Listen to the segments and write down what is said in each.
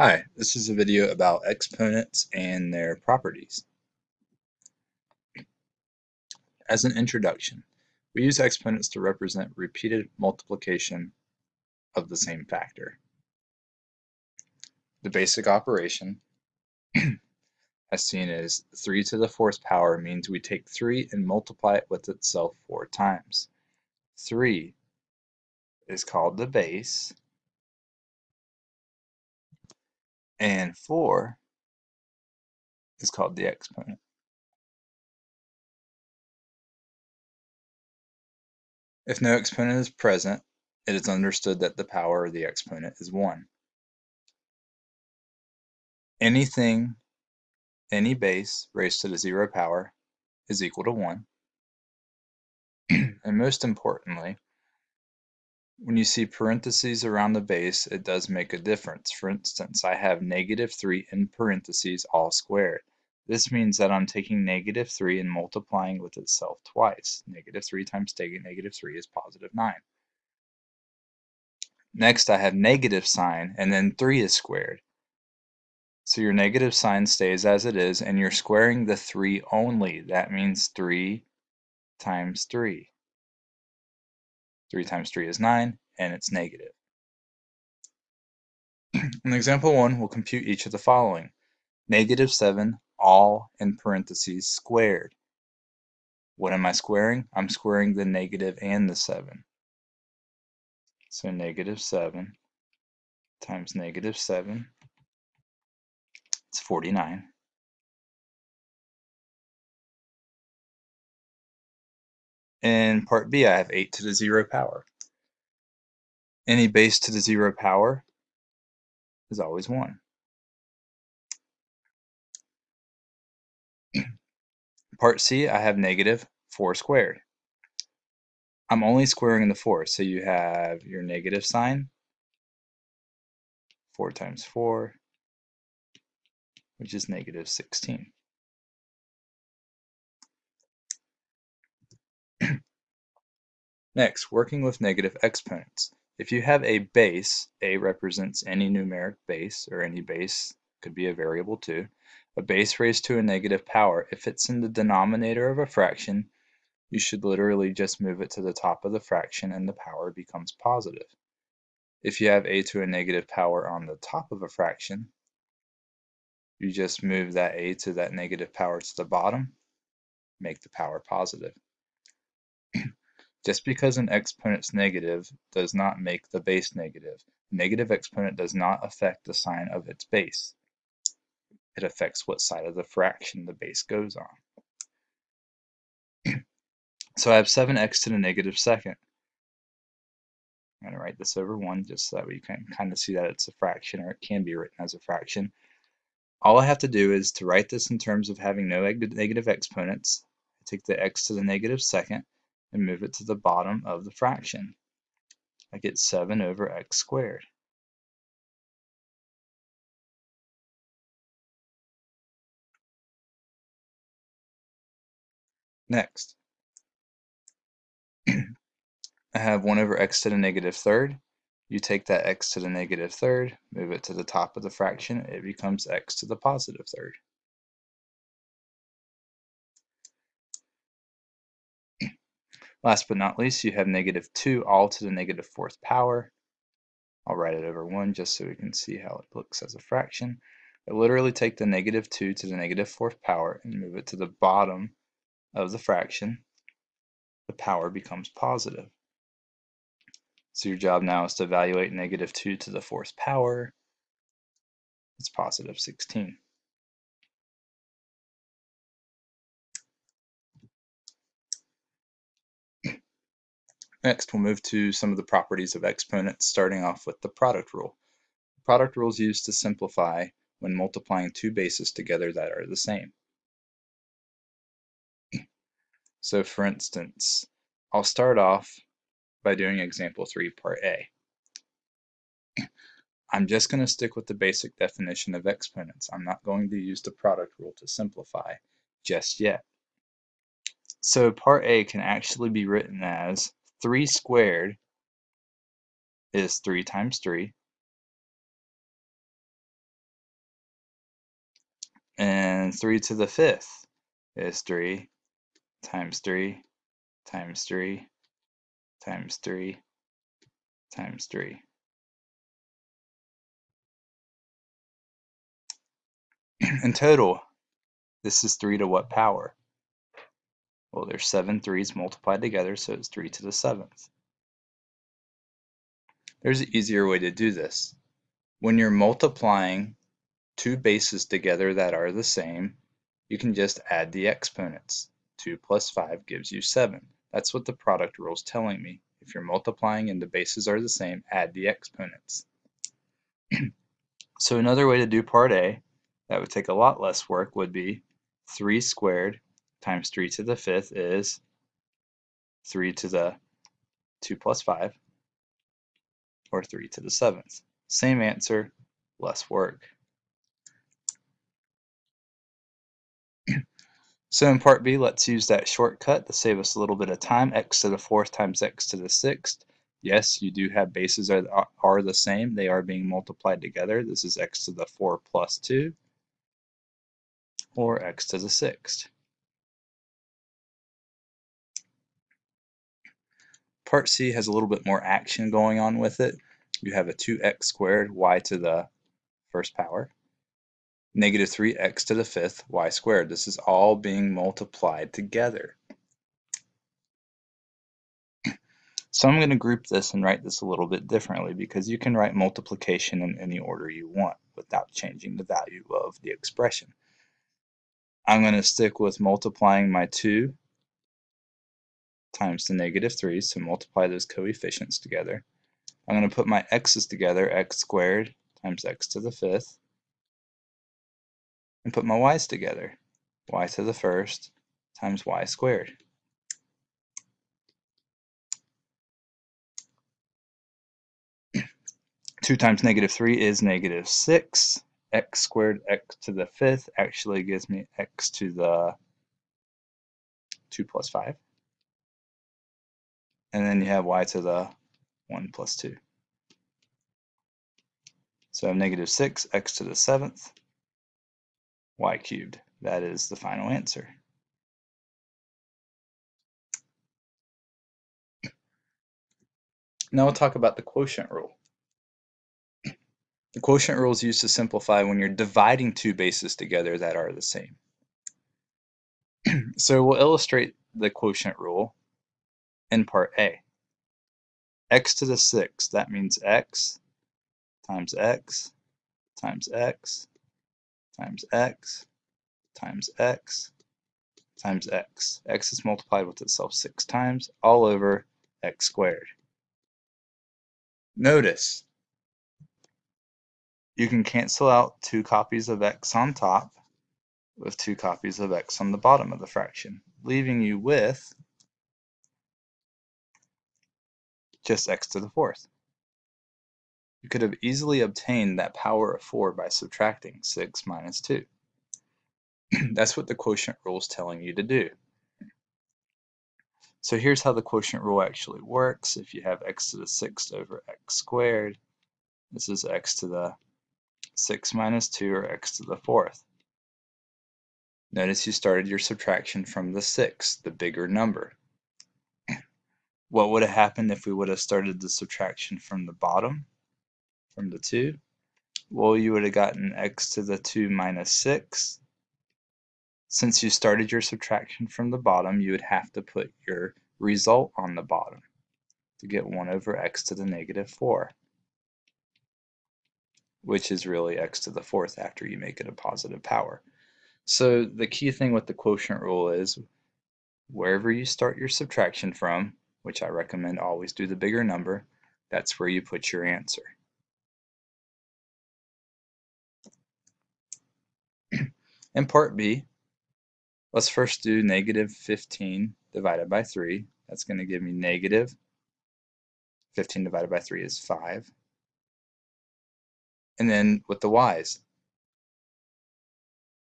Hi, this is a video about exponents and their properties. As an introduction, we use exponents to represent repeated multiplication of the same factor. The basic operation, as seen as 3 to the fourth power, means we take 3 and multiply it with itself 4 times. 3 is called the base, and 4 is called the exponent. If no exponent is present, it is understood that the power of the exponent is 1. Anything, any base raised to the zero power is equal to 1. and most importantly, when you see parentheses around the base, it does make a difference. For instance, I have negative 3 in parentheses all squared. This means that I'm taking negative 3 and multiplying with itself twice. Negative 3 times negative 3 is positive 9. Next, I have negative sign, and then 3 is squared. So your negative sign stays as it is, and you're squaring the 3 only. That means 3 times 3. 3 times 3 is 9, and it's negative. In example 1, we'll compute each of the following. Negative 7, all in parentheses, squared. What am I squaring? I'm squaring the negative and the 7. So negative 7 times negative 7, it's 49. In part B, I have 8 to the 0 power. Any base to the 0 power is always 1. part C, I have negative 4 squared. I'm only squaring the 4, so you have your negative sign, 4 times 4, which is negative 16. Next, working with negative exponents. If you have a base, a represents any numeric base, or any base could be a variable too, a base raised to a negative power, if it's in the denominator of a fraction, you should literally just move it to the top of the fraction and the power becomes positive. If you have a to a negative power on the top of a fraction, you just move that a to that negative power to the bottom, make the power positive. Just because an exponent's negative does not make the base negative. Negative exponent does not affect the sign of its base. It affects what side of the fraction the base goes on. so I have 7x to the negative second. I'm going to write this over 1 just so that we can kind of see that it's a fraction or it can be written as a fraction. All I have to do is to write this in terms of having no negative exponents. I take the x to the negative second and move it to the bottom of the fraction. I get 7 over x squared. Next, I have 1 over x to the negative third. You take that x to the negative third, move it to the top of the fraction, it becomes x to the positive third. Last but not least, you have negative 2 all to the negative fourth power. I'll write it over 1 just so we can see how it looks as a fraction. I literally take the negative 2 to the negative fourth power and move it to the bottom of the fraction. The power becomes positive. So your job now is to evaluate negative 2 to the fourth power. It's positive 16. Next, we'll move to some of the properties of exponents, starting off with the product rule. The product rule is used to simplify when multiplying two bases together that are the same. So for instance, I'll start off by doing example 3, part A. I'm just going to stick with the basic definition of exponents. I'm not going to use the product rule to simplify just yet. So part A can actually be written as 3 squared is 3 times 3 And 3 to the 5th is 3 times 3 times 3 times 3 times 3. In total, this is 3 to what power? Well, there's seven threes multiplied together, so it's 3 to the 7th. There's an easier way to do this. When you're multiplying two bases together that are the same, you can just add the exponents. 2 plus 5 gives you 7. That's what the product rule is telling me. If you're multiplying and the bases are the same, add the exponents. so another way to do part A that would take a lot less work would be 3 squared times 3 to the 5th is 3 to the 2 plus 5 or 3 to the 7th. Same answer, less work. so in part B, let's use that shortcut to save us a little bit of time. x to the 4th times x to the 6th. Yes, you do have bases are, are the same. They are being multiplied together. This is x to the 4 plus 2 or x to the 6th. Part C has a little bit more action going on with it. You have a 2x squared y to the first power, negative 3x to the fifth y squared. This is all being multiplied together. So I'm going to group this and write this a little bit differently because you can write multiplication in any order you want without changing the value of the expression. I'm going to stick with multiplying my 2 times the negative 3, so multiply those coefficients together. I'm going to put my x's together, x squared times x to the fifth, and put my y's together, y to the first times y squared. Two times negative three is negative six. x squared x to the fifth actually gives me x to the two plus five and then you have y to the 1 plus 2. So I have negative 6, x to the 7th, y cubed. That is the final answer. Now we'll talk about the quotient rule. The quotient rule is used to simplify when you're dividing two bases together that are the same. so we'll illustrate the quotient rule in part A. x to the 6, that means x times x times x times x times x times x. x is multiplied with itself six times, all over x squared. Notice, you can cancel out two copies of x on top with two copies of x on the bottom of the fraction, leaving you with just x to the fourth. You could have easily obtained that power of 4 by subtracting 6 minus 2. That's what the quotient rule is telling you to do. So here's how the quotient rule actually works. If you have x to the sixth over x squared, this is x to the 6 minus 2 or x to the fourth. Notice you started your subtraction from the 6, the bigger number. What would have happened if we would have started the subtraction from the bottom, from the 2? Well, you would have gotten x to the 2 minus 6. Since you started your subtraction from the bottom, you would have to put your result on the bottom to get 1 over x to the negative 4, which is really x to the fourth after you make it a positive power. So the key thing with the quotient rule is wherever you start your subtraction from, which I recommend always do the bigger number, that's where you put your answer. In part B, let's first do negative 15 divided by 3. That's going to give me negative 15 divided by 3 is 5. And then with the y's,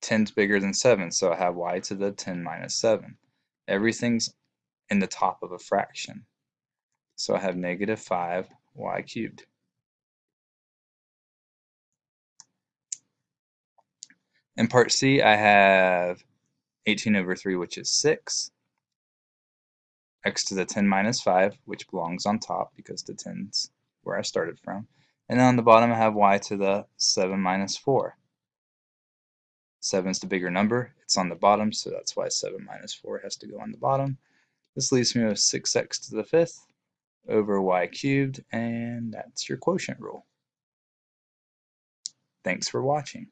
10 is bigger than 7, so I have y to the 10 minus 7. Everything's in the top of a fraction. So I have negative 5 y cubed. In part C, I have 18 over 3, which is 6, x to the 10 minus 5, which belongs on top because the 10's where I started from. And then on the bottom, I have y to the 7 minus 4. 7 is the bigger number. It's on the bottom, so that's why 7 minus 4 has to go on the bottom. This leaves me with 6x to the 5th over y cubed, and that's your quotient rule. Thanks for watching.